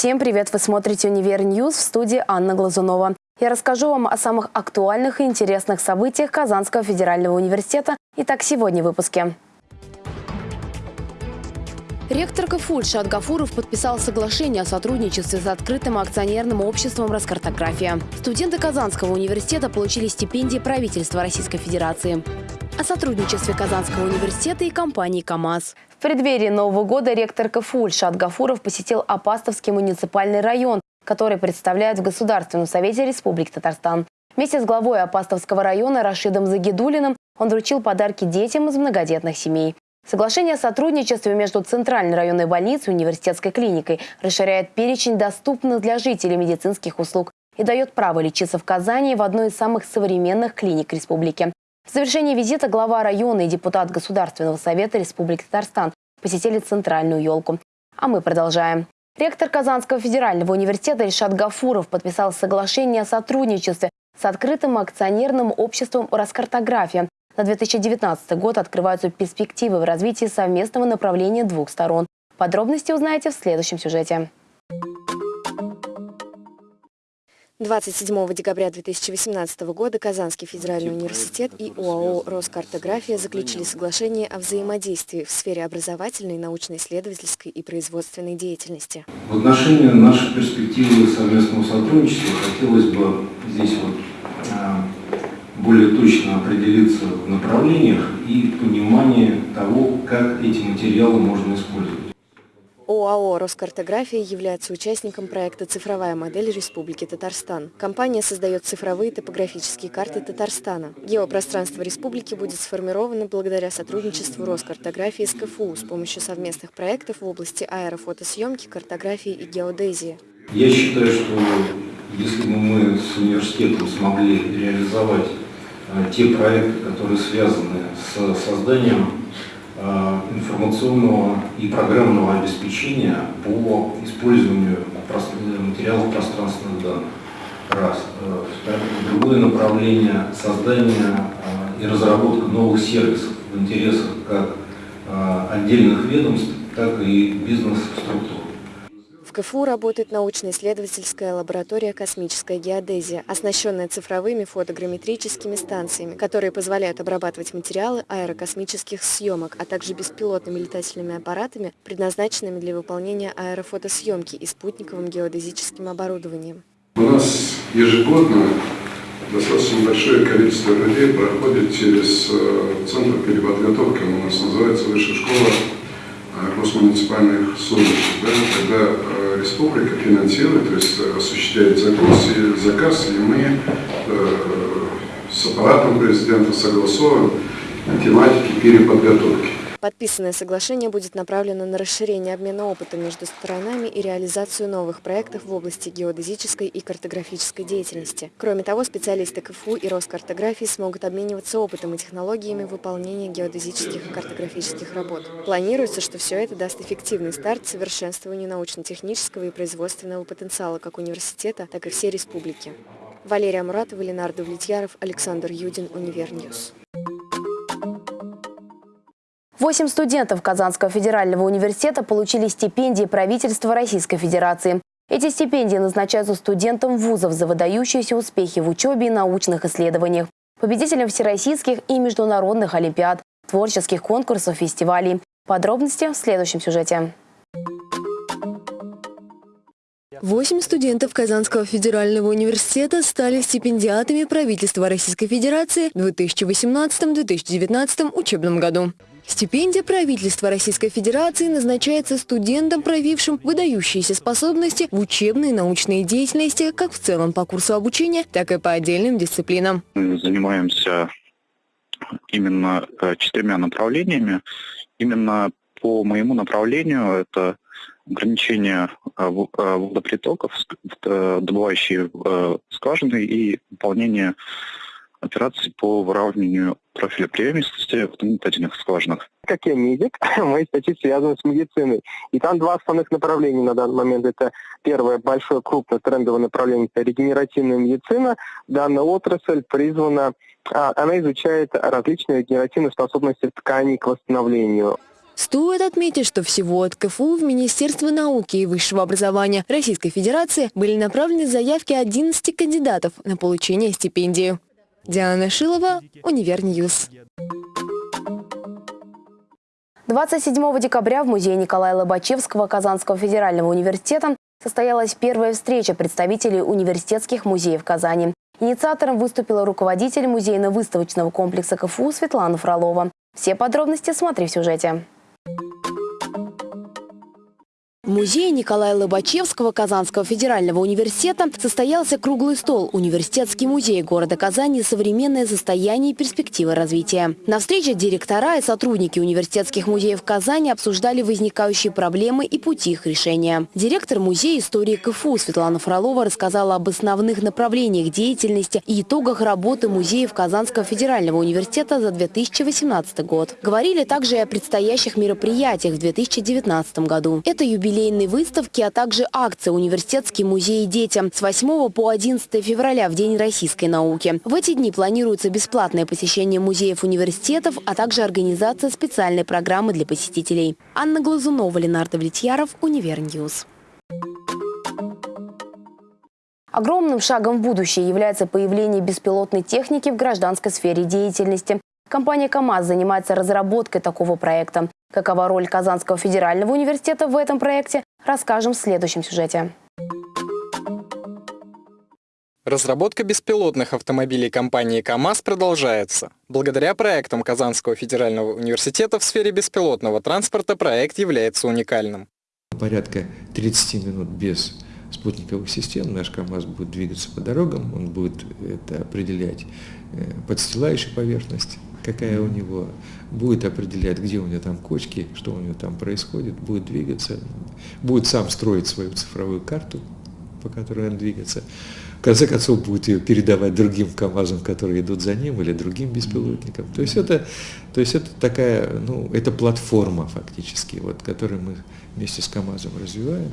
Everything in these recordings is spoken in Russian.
Всем привет! Вы смотрите «Univer News» в студии Анна Глазунова. Я расскажу вам о самых актуальных и интересных событиях Казанского федерального университета. Итак, сегодня в выпуске. Ректор КФУ Ильшат Гафуров подписал соглашение о сотрудничестве с открытым акционерным обществом «Роскартография». Студенты Казанского университета получили стипендии правительства Российской Федерации. О сотрудничестве Казанского университета и компании «КамАЗ». В преддверии Нового года ректор КФУ Ильшат Гафуров посетил Апастовский муниципальный район, который представляет в Государственном совете Республики Татарстан. Вместе с главой Апастовского района Рашидом Загидулиным он вручил подарки детям из многодетных семей. Соглашение о сотрудничестве между Центральной районной больницей и университетской клиникой расширяет перечень доступных для жителей медицинских услуг и дает право лечиться в Казани в одной из самых современных клиник республики. В завершении визита глава района и депутат Государственного совета Республики Татарстан посетили центральную елку. А мы продолжаем. Ректор Казанского федерального университета Ильшат Гафуров подписал соглашение о сотрудничестве с открытым акционерным обществом «Роскартография», на 2019 год открываются перспективы в развитии совместного направления двух сторон. Подробности узнаете в следующем сюжете. 27 декабря 2018 года Казанский федеральный университет и ОАО «Роскартография» заключили соглашение о взаимодействии в сфере образовательной, научно-исследовательской и производственной деятельности. В отношении нашей перспективы совместного сотрудничества хотелось бы здесь вот а, более точно определиться в направлениях и понимании того, как эти материалы можно использовать. ОАО «Роскартография» является участником проекта «Цифровая модель Республики Татарстан». Компания создает цифровые топографические карты Татарстана. Геопространство республики будет сформировано благодаря сотрудничеству Роскартографии с КФУ с помощью совместных проектов в области аэрофотосъемки, картографии и геодезии. Я считаю, что если бы мы с университетом смогли реализовать Э, те проекты, которые связаны с созданием э, информационного и программного обеспечения по использованию материалов пространственных данных. Раз. Э, другое направление – создание и разработка новых сервисов в интересах как отдельных ведомств, так и бизнес-структур. В КФУ работает научно-исследовательская лаборатория «Космическая геодезия», оснащенная цифровыми фотограмметрическими станциями, которые позволяют обрабатывать материалы аэрокосмических съемок, а также беспилотными летательными аппаратами, предназначенными для выполнения аэрофотосъемки и спутниковым геодезическим оборудованием. У нас ежегодно достаточно большое количество людей проходит через э, Центр переподготовки, он у нас называется Высшая школа госмуниципальных служащих, да, когда э, республика финансирует, то есть э, осуществляет заказ, и, заказ, и мы э, с аппаратом президента согласовываем тематики переподготовки. Подписанное соглашение будет направлено на расширение обмена опытом между сторонами и реализацию новых проектов в области геодезической и картографической деятельности. Кроме того, специалисты КФУ и Роскартографии смогут обмениваться опытом и технологиями выполнения геодезических и картографических работ. Планируется, что все это даст эффективный старт совершенствованию научно-технического и производственного потенциала как университета, так и всей республики. Валерия Муратова, Ленар Давлетьяров, Александр Юдин, Univer News. Восемь студентов Казанского федерального университета получили стипендии правительства Российской Федерации. Эти стипендии назначаются студентам вузов за выдающиеся успехи в учебе и научных исследованиях, победителям всероссийских и международных олимпиад, творческих конкурсов, фестивалей. Подробности в следующем сюжете. Восемь студентов Казанского федерального университета стали стипендиатами правительства Российской Федерации в 2018-2019 учебном году. Стипендия правительства Российской Федерации назначается студентам, проявившим выдающиеся способности в учебной и научной деятельности как в целом по курсу обучения, так и по отдельным дисциплинам. Мы занимаемся именно э, четырьмя направлениями. Именно по моему направлению это ограничение э, э, водопритоков, добывающие скважины и выполнение операций по выравниванию профиля приемистости в метательных скважинах. Как я медик, мои статьи связаны с медициной. И там два основных направления на данный момент. Это первое большое крупное трендовое направление – это регенеративная медицина. Данная отрасль призвана, а, она изучает различные регенеративные способности тканей к восстановлению. Стоит отметить, что всего от КФУ в Министерство науки и высшего образования Российской Федерации были направлены заявки 11 кандидатов на получение стипендии. Диана Шилова, Univer News. 27 декабря в музее Николая Лобачевского Казанского федерального университета состоялась первая встреча представителей университетских музеев Казани. Инициатором выступила руководитель музейно-выставочного комплекса КФУ Светлана Фролова. Все подробности смотри в сюжете. В музее Николая Лобачевского Казанского федерального университета состоялся круглый стол «Университетский музей города Казани. Современное состояние и перспективы развития». На встрече директора и сотрудники университетских музеев Казани обсуждали возникающие проблемы и пути их решения. Директор музея истории КФУ Светлана Фролова рассказала об основных направлениях деятельности и итогах работы музеев Казанского федерального университета за 2018 год. Говорили также и о предстоящих мероприятиях в 2019 году. Это юбилей юбилейной выставки, а также акция «Университетский музей детям» с 8 по 11 февраля в День российской науки. В эти дни планируется бесплатное посещение музеев университетов, а также организация специальной программы для посетителей. Анна Глазунова, Ленар Давлетьяров, Univer News. Огромным шагом в будущее является появление беспилотной техники в гражданской сфере деятельности. Компания КАМАЗ занимается разработкой такого проекта. Какова роль Казанского федерального университета в этом проекте, расскажем в следующем сюжете. Разработка беспилотных автомобилей компании КАМАЗ продолжается. Благодаря проектам Казанского федерального университета в сфере беспилотного транспорта проект является уникальным. Порядка 30 минут без спутниковых систем наш КАМАЗ будет двигаться по дорогам, он будет это определять э, подстилающую поверхность, какая у него, будет определять, где у него там кочки, что у него там происходит, будет двигаться, будет сам строить свою цифровую карту, по которой он двигается. В конце концов, будет ее передавать другим КАМАЗам, которые идут за ним, или другим беспилотникам. То есть это, то есть это такая, ну, это платформа фактически, вот, которую мы вместе с КАМАЗом развиваем.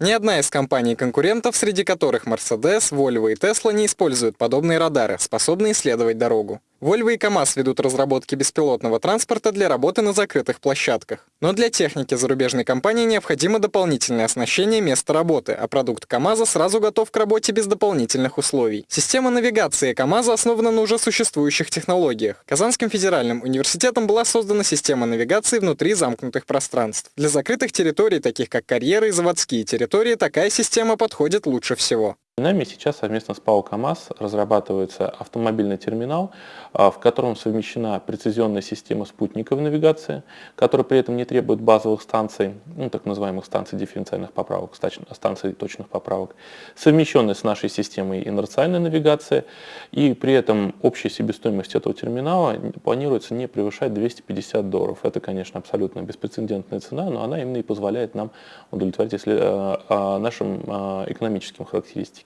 Ни одна из компаний-конкурентов, среди которых Mercedes, Volvo и Tesla, не используют подобные радары, способные исследовать дорогу. Volvo и КАМАЗ ведут разработки беспилотного транспорта для работы на закрытых площадках. Но для техники зарубежной компании необходимо дополнительное оснащение места работы, а продукт КАМАЗа сразу готов к работе без дополнительных условий. Система навигации КАМАЗа основана на уже существующих технологиях. Казанским федеральным университетом была создана система навигации внутри замкнутых пространств. Для закрытых территорий, таких как карьеры и заводские территории, такая система подходит лучше всего. Нами сейчас совместно с ПАО КАМАЗ разрабатывается автомобильный терминал, а, в котором совмещена прецизионная система спутниковой навигации, которая при этом не требует базовых станций, ну, так называемых станций дифференциальных поправок, станций точных поправок, совмещенная с нашей системой инерциальной навигации, и при этом общая себестоимость этого терминала планируется не превышать 250 долларов. Это, конечно, абсолютно беспрецедентная цена, но она именно и позволяет нам удовлетворить если, а, а, нашим экономическим характеристикам.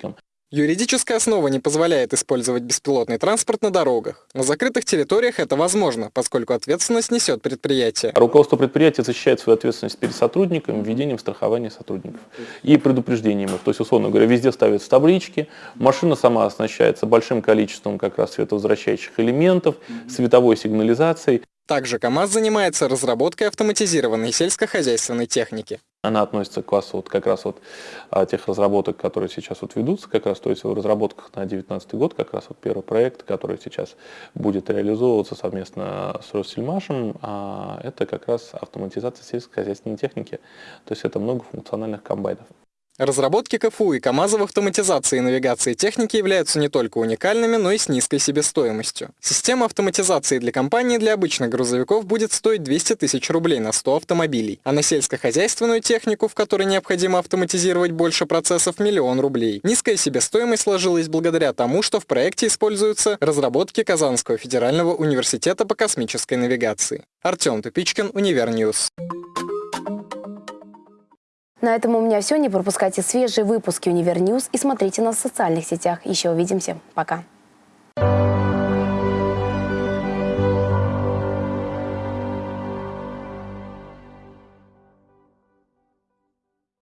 Юридическая основа не позволяет использовать беспилотный транспорт на дорогах. На закрытых территориях это возможно, поскольку ответственность несет предприятие. Руководство предприятия защищает свою ответственность перед сотрудниками введением страхования сотрудников и предупреждением их. То есть, условно говоря, везде ставятся таблички, машина сама оснащается большим количеством как раз световозвращающих элементов, световой сигнализацией. Также КАМАЗ занимается разработкой автоматизированной сельскохозяйственной техники. Она относится к классу вот как раз вот а, тех разработок, которые сейчас вот ведутся, как раз то есть в разработках на 2019 год, как раз вот первый проект, который сейчас будет реализовываться совместно с Россельмашем, а, это как раз автоматизация сельскохозяйственной техники, то есть это многофункциональных комбайнов. Разработки КФУ и КАМАЗа в автоматизации и навигации техники являются не только уникальными, но и с низкой себестоимостью. Система автоматизации для компании для обычных грузовиков будет стоить 200 тысяч рублей на 100 автомобилей, а на сельскохозяйственную технику, в которой необходимо автоматизировать больше процессов, миллион рублей. Низкая себестоимость сложилась благодаря тому, что в проекте используются разработки Казанского федерального университета по космической навигации. Артем Тупичкин, Univer News. На этом у меня все. Не пропускайте свежие выпуски Univer News и смотрите нас в социальных сетях. Еще увидимся. Пока.